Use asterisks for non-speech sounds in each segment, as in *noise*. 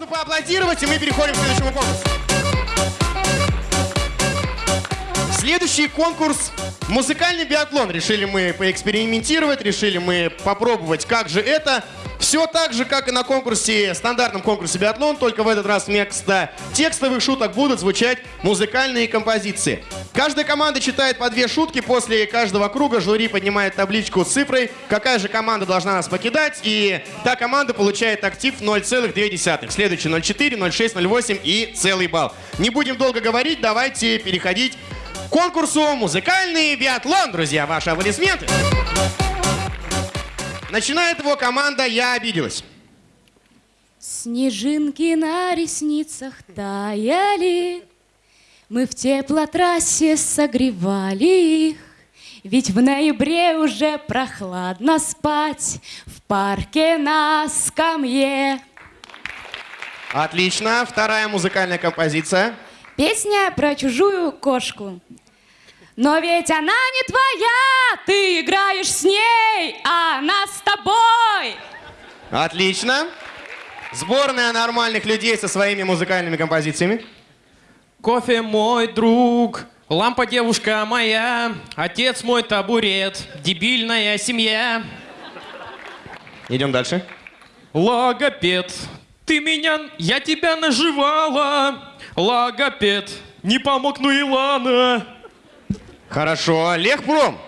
Можно поаплодировать, и мы переходим к следующему конкурсу. Следующий конкурс – музыкальный биатлон. Решили мы поэкспериментировать, решили мы попробовать, как же это. Все так же, как и на конкурсе, стандартном конкурсе биатлон, только в этот раз вместо текстовых шуток будут звучать музыкальные композиции. Каждая команда читает по две шутки, после каждого круга жюри поднимает табличку с цифрой, какая же команда должна нас покидать, и та команда получает актив 0,2. Следующий 0,4, 0,6, 0,8 и целый балл. Не будем долго говорить, давайте переходить конкурсу «Музыкальный биатлон». Друзья, ваши аплодисменты. Начинает его команда «Я обиделась». Снежинки на ресницах таяли, Мы в теплотрассе согревали их, Ведь в ноябре уже прохладно спать В парке на скамье. Отлично. Вторая музыкальная композиция. Песня про чужую кошку. Но ведь она не твоя, ты играешь с ней, а она с тобой. Отлично. Сборная нормальных людей со своими музыкальными композициями. Кофе мой друг, лампа девушка моя, отец мой табурет, дебильная семья. Идем дальше. Логопед, ты меня, я тебя наживала. Логопед, не помог, ну и ладно. Хорошо. Лехпром.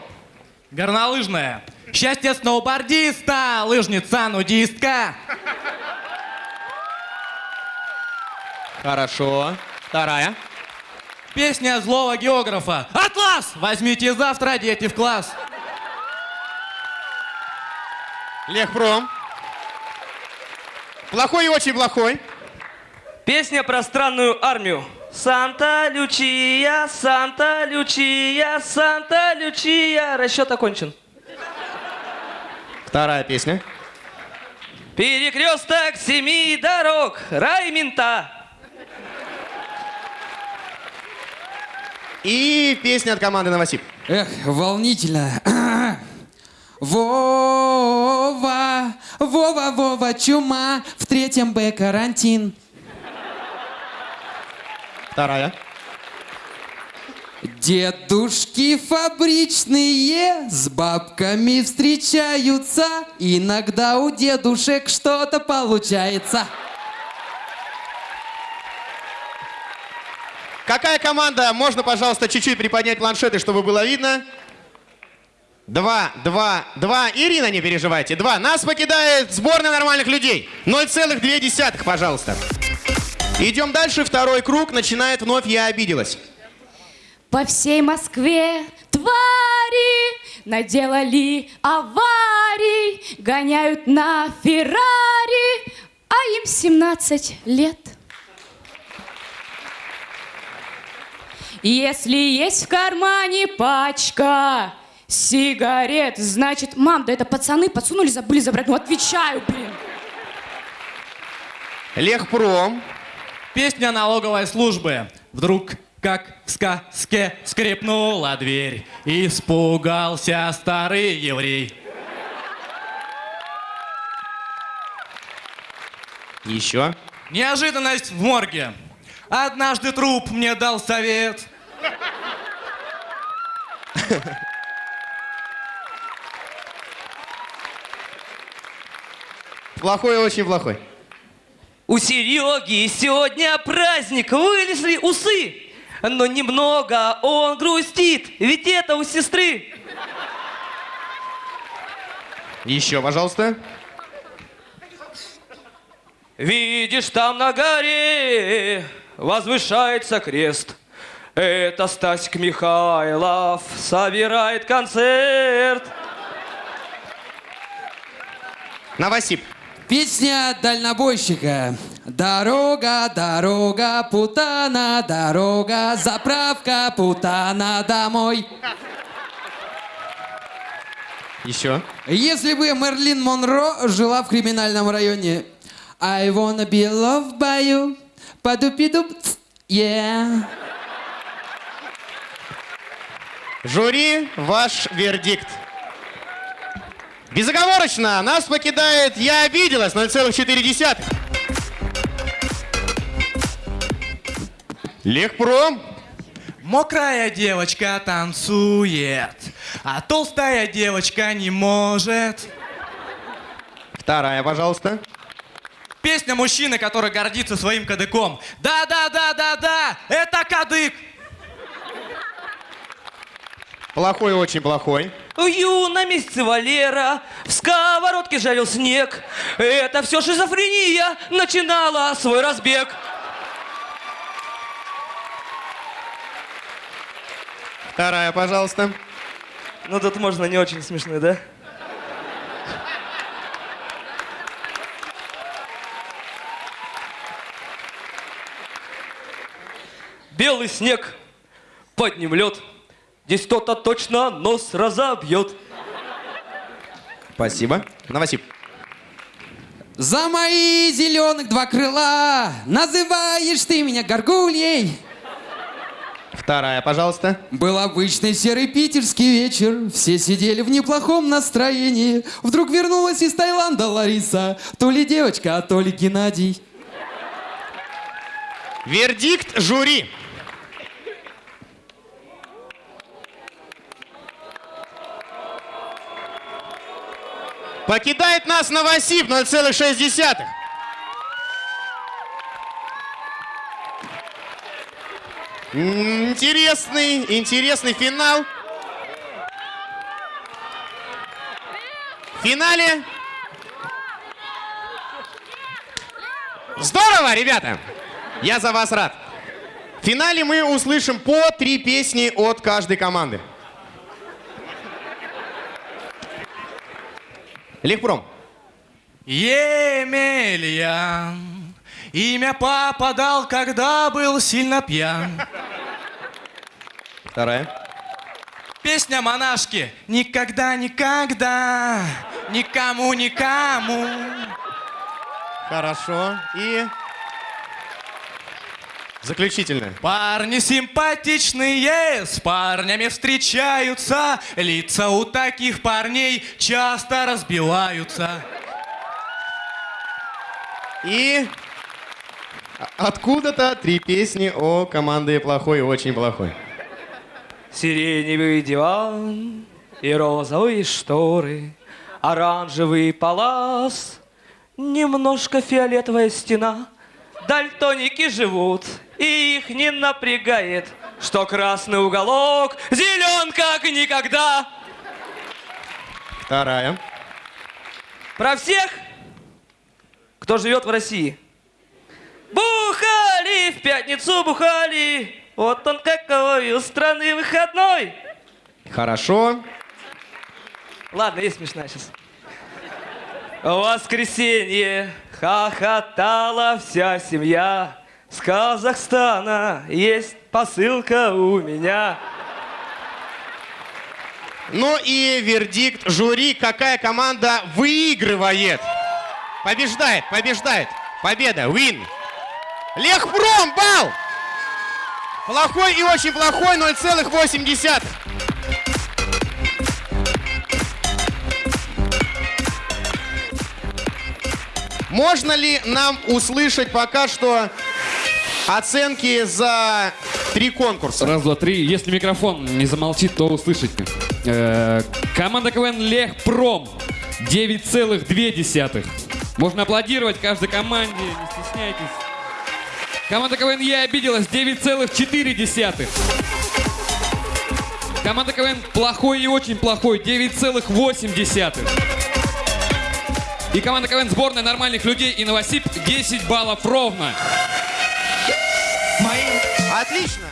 Горнолыжная. Счастье сноубордиста, лыжница, нудистка. Хорошо. Вторая. Песня злого географа. Атлас! Возьмите завтра, дети, в класс. Лехпром. Плохой и очень плохой. Песня про странную армию. Санта-Лючия, Санта-Лючия, Санта-Лючия. Расчет окончен. Вторая песня. Перекресток семи дорог. Рай мента. И песня от команды Новосиб. Эх, волнительно. *clears throat* Вова, Вова, Вова, чума, в третьем Б карантин. Вторая. Дедушки фабричные с бабками встречаются. Иногда у дедушек что-то получается. Какая команда? Можно, пожалуйста, чуть-чуть приподнять планшеты, чтобы было видно. Два, два, два. Ирина, не переживайте. Два. Нас покидает сборная нормальных людей. 0,2, пожалуйста. Идем дальше. Второй круг. Начинает вновь «Я обиделась». По всей Москве твари наделали аварий, гоняют на Феррари, а им 17 лет. Если есть в кармане пачка сигарет, значит, мам, да это пацаны подсунули, забыли забрать. Ну, отвечаю, блин. Лехпром. Песня налоговой службы. Вдруг, как в сказке, скрипнула дверь. Испугался старый еврей. Еще. Неожиданность в морге. Однажды труп мне дал совет. Плохой очень плохой. У Сереги сегодня праздник, вылезли усы. Но немного он грустит, ведь это у сестры. Еще, пожалуйста. Видишь, там на горе возвышается крест. Это Стасик Михайлов собирает концерт. Новосиб. Песня дальнобойщика. Дорога, дорога, путана, дорога, заправка, путана, домой. Еще. Если бы Мерлин Монро жила в криминальном районе. I wanna be loved by you. Падупидуп, yeah. Жюри, ваш вердикт. Безоговорочно нас покидает «Я обиделась» 0,4. Легпром. Мокрая девочка танцует, а толстая девочка не может. Вторая, пожалуйста. Песня мужчины, который гордится своим кадыком. Да-да-да-да-да, это кадык! Плохой, очень плохой. Ю на месяце Валера, в сковородке жарил снег. Это все шизофрения начинала свой разбег. Вторая, пожалуйста. Ну тут можно не очень смешно, да? Белый снег, под ним лед. Здесь кто-то точно нос разобьет. Спасибо. Новосип. За мои зеленых два крыла называешь ты меня горгульей. Вторая, пожалуйста. Был обычный серый питерский вечер, все сидели в неплохом настроении. Вдруг вернулась из Таиланда Лариса, то ли девочка, а то ли Геннадий. Вердикт жюри. Покидает нас Новосиб 0,6. М, Интересный, интересный финал. В финале... Здорово, ребята! Я за вас рад. В финале мы услышим по три песни от каждой команды. Легпром. Емельян. Имя папа дал, когда был сильно пьян. Вторая. Песня монашки. Никогда, никогда, никому, никому. Хорошо. И... Заключительная. Парни симпатичные, с парнями встречаются. Лица у таких парней часто разбиваются. И... Откуда-то три песни о команде плохой и очень плохой. Сиреневый диван и розовые шторы, оранжевый палас, немножко фиолетовая стена. Дальтоники живут, и их не напрягает, что красный уголок зелен как никогда. Вторая. Про всех, кто живет в России. Бухали, в пятницу бухали, вот он какой у страны выходной. Хорошо. Ладно, есть смешная сейчас. Воскресенье хохотала вся семья. С Казахстана есть посылка у меня. Ну и вердикт жюри, какая команда выигрывает. Побеждает, побеждает. Победа, win. Лехпром, бал! Плохой и очень плохой 0,8. Можно ли нам услышать пока что оценки за три конкурса? Раз, два, три. Если микрофон не замолчит, то услышите. Э, команда КВН Лехпром 9,2. Можно аплодировать каждой команде, не стесняйтесь. Команда КВН Я обиделась 9,4. Команда КВН Плохой и очень плохой 9,8. И команда КВН Сборная нормальных людей и Новосиб 10 баллов ровно. Отлично!